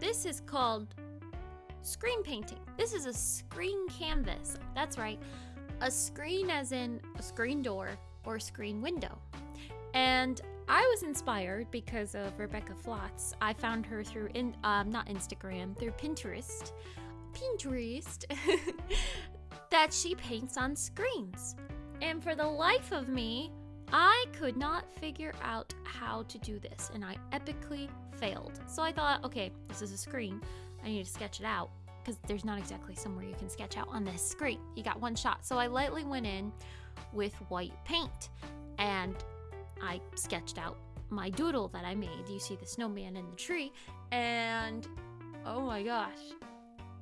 this is called screen painting. This is a screen canvas. That's right. A screen as in a screen door or screen window. And I was inspired because of Rebecca Flotz. I found her through in um, not Instagram, through Pinterest. Pinterest that she paints on screens. And for the life of me, I could not figure out how to do this and I epically failed. So I thought, okay, this is a screen. I need to sketch it out because there's not exactly somewhere you can sketch out on this screen. You got one shot. So I lightly went in with white paint and I sketched out my doodle that I made. You see the snowman in the tree and oh my gosh,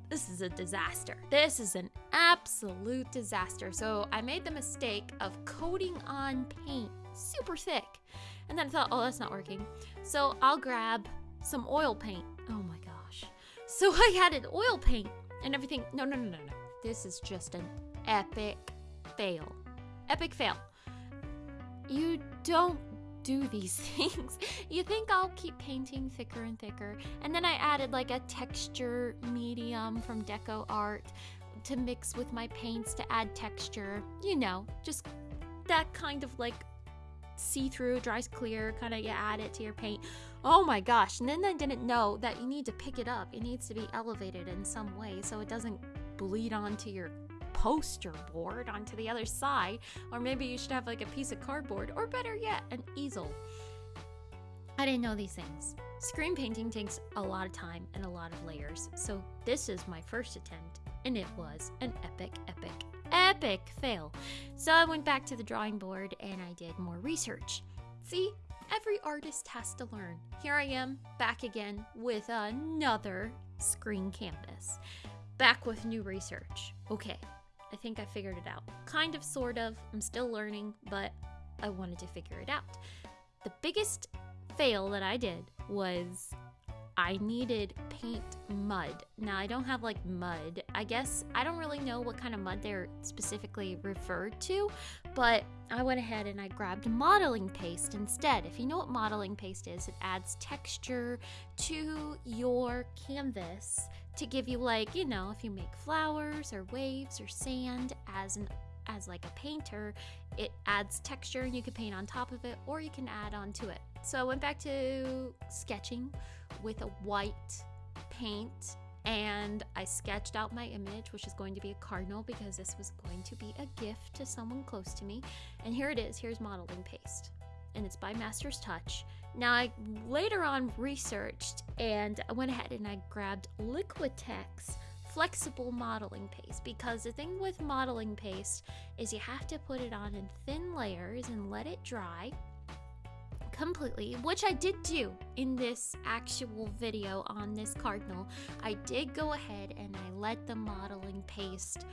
this is a disaster. This is an absolute disaster. So I made the mistake of coating on paint super thick. And then I thought, oh, that's not working. So I'll grab some oil paint. Oh my gosh. So I added oil paint and everything. No, no, no, no, no. This is just an epic fail. Epic fail. You don't do these things. you think I'll keep painting thicker and thicker. And then I added like a texture medium from Deco Art to mix with my paints to add texture. You know, just that kind of like see through, dries clear, kind of you add it to your paint. Oh my gosh. And then I didn't know that you need to pick it up. It needs to be elevated in some way so it doesn't bleed onto your poster board onto the other side. Or maybe you should have like a piece of cardboard, or better yet, an easel. I didn't know these things. Screen painting takes a lot of time and a lot of layers, so this is my first attempt, and it was an epic, epic, epic fail. So I went back to the drawing board and I did more research. See, every artist has to learn. Here I am, back again with another screen canvas. Back with new research. Okay, I think I figured it out. Kind of, sort of. I'm still learning, but I wanted to figure it out. The biggest fail that I did was I needed paint mud. Now, I don't have like mud. I guess I don't really know what kind of mud they're specifically referred to, but I went ahead and I grabbed modeling paste instead. If you know what modeling paste is, it adds texture to your canvas to give you like, you know, if you make flowers or waves or sand as an as like a painter, it adds texture and you can paint on top of it or you can add on to it. So I went back to sketching with a white paint and I sketched out my image, which is going to be a cardinal because this was going to be a gift to someone close to me. And here it is. Here's modeling paste. And it's by Master's Touch. Now, I later on researched and I went ahead and I grabbed Liquitex flexible modeling paste because the thing with modeling paste is you have to put it on in thin layers and let it dry completely, which I did do in this actual video on this cardinal. I did go ahead and I let the modeling paste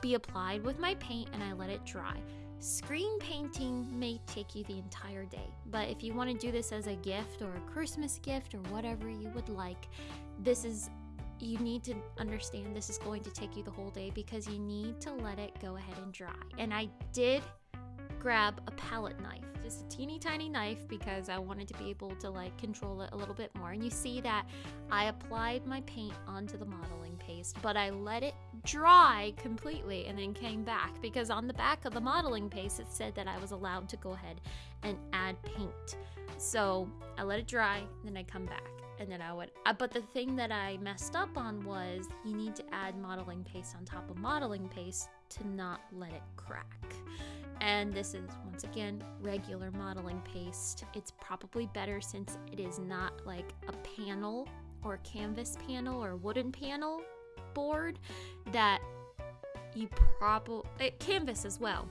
be applied with my paint and I let it dry. Screen painting may take you the entire day, but if you want to do this as a gift or a Christmas gift or whatever you would like, this is you need to understand this is going to take you the whole day because you need to let it go ahead and dry. And I did grab a palette knife, just a teeny tiny knife because I wanted to be able to like control it a little bit more. And you see that I applied my paint onto the modeling paste, but I let it dry completely and then came back because on the back of the modeling paste it said that I was allowed to go ahead and add paint. So I let it dry, then I come back and then I would. Uh, but the thing that I messed up on was you need to add modeling paste on top of modeling paste to not let it crack. And this is once again regular modeling paste. It's probably better since it is not like a panel or canvas panel or wooden panel board that you probably eh, canvas as well.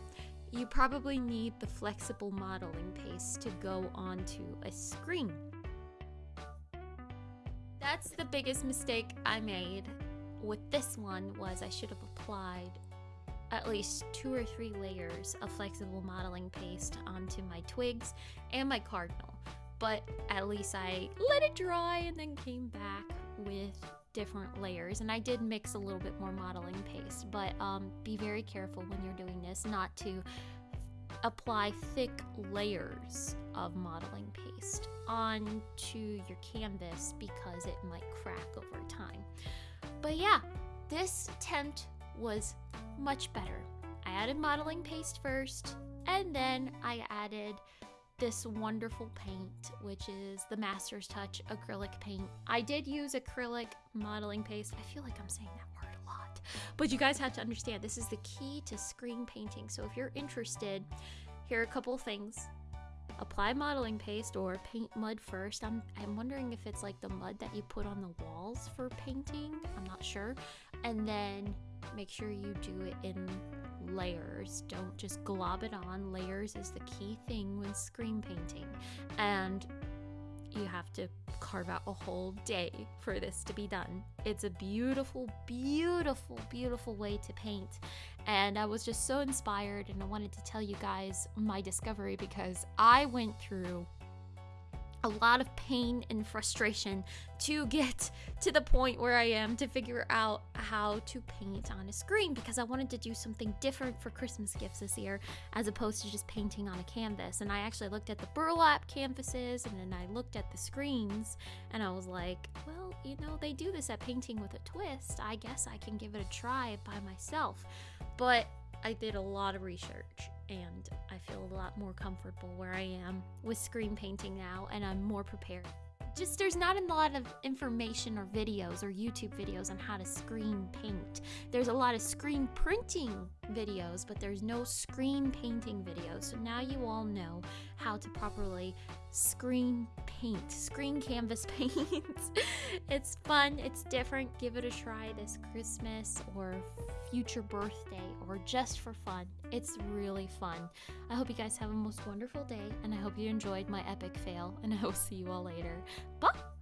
You probably need the flexible modeling paste to go onto a screen. That's the biggest mistake I made with this one was I should have applied at least two or three layers of flexible modeling paste onto my twigs and my cardinal. But at least I let it dry and then came back with different layers. And I did mix a little bit more modeling paste, but um, be very careful when you're doing this not to apply thick layers of modeling paste onto your canvas because it might crack over time. But yeah, this attempt was much better. I added modeling paste first, and then I added this wonderful paint, which is the Master's Touch acrylic paint. I did use acrylic modeling paste. I feel like I'm saying that word a lot. But you guys have to understand this is the key to screen painting. So if you're interested, here are a couple things. Apply modeling paste or paint mud first. I'm, I'm wondering if it's like the mud that you put on the walls for painting. I'm not sure. And then make sure you do it in layers. Don't just glob it on. Layers is the key thing when screen painting. And you have to carve out a whole day for this to be done. It's a beautiful, beautiful, beautiful way to paint. And I was just so inspired, and I wanted to tell you guys my discovery because I went through a lot of pain and frustration to get to the point where I am to figure out how to paint on a screen because I wanted to do something different for Christmas gifts this year as opposed to just painting on a canvas. And I actually looked at the burlap canvases and then I looked at the screens and I was like, well, you know, they do this at Painting with a Twist. I guess I can give it a try by myself. But I did a lot of research and I feel a lot more comfortable where I am with screen painting now, and I'm more prepared. Just there's not a lot of information or videos or YouTube videos on how to screen paint. There's a lot of screen printing videos, but there's no screen painting videos. So now you all know how to properly screen paint, screen canvas paint. it's fun, it's different. Give it a try this Christmas or future birthday or just for fun. It's really fun. I hope you guys have a most wonderful day and I hope you enjoyed my epic fail and I will see you all later. Bye!